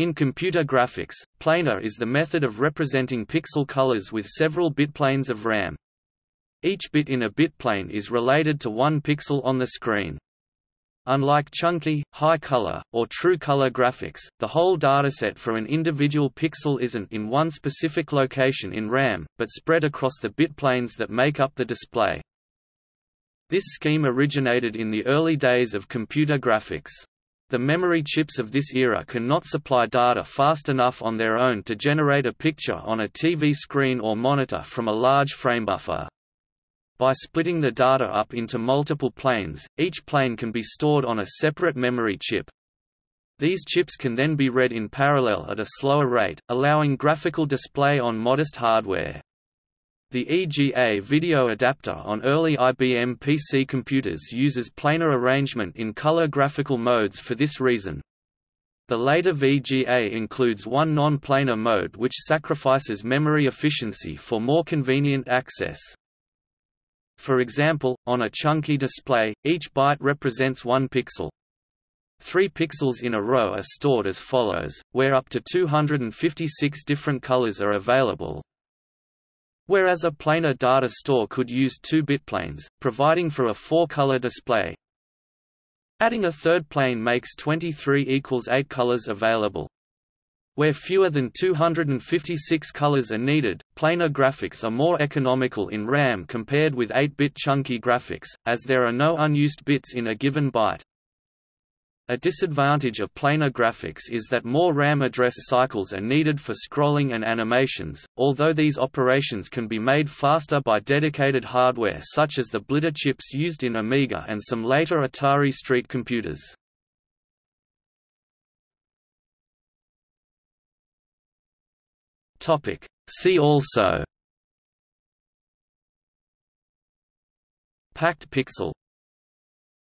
In computer graphics, planar is the method of representing pixel colors with several bitplanes of RAM. Each bit in a bitplane is related to one pixel on the screen. Unlike chunky, high-color, or true-color graphics, the whole dataset for an individual pixel isn't in one specific location in RAM, but spread across the bitplanes that make up the display. This scheme originated in the early days of computer graphics. The memory chips of this era cannot supply data fast enough on their own to generate a picture on a TV screen or monitor from a large frame buffer. By splitting the data up into multiple planes, each plane can be stored on a separate memory chip. These chips can then be read in parallel at a slower rate, allowing graphical display on modest hardware. The EGA video adapter on early IBM PC computers uses planar arrangement in color graphical modes for this reason. The later VGA includes one non-planar mode which sacrifices memory efficiency for more convenient access. For example, on a chunky display, each byte represents one pixel. Three pixels in a row are stored as follows, where up to 256 different colors are available, whereas a planar data store could use two bitplanes, providing for a four-color display. Adding a third plane makes 23 equals 8 colors available. Where fewer than 256 colors are needed, planar graphics are more economical in RAM compared with 8-bit chunky graphics, as there are no unused bits in a given byte. A disadvantage of planar graphics is that more RAM address cycles are needed for scrolling and animations, although these operations can be made faster by dedicated hardware such as the Blitter chips used in Amiga and some later Atari Street computers. See also. Packed pixel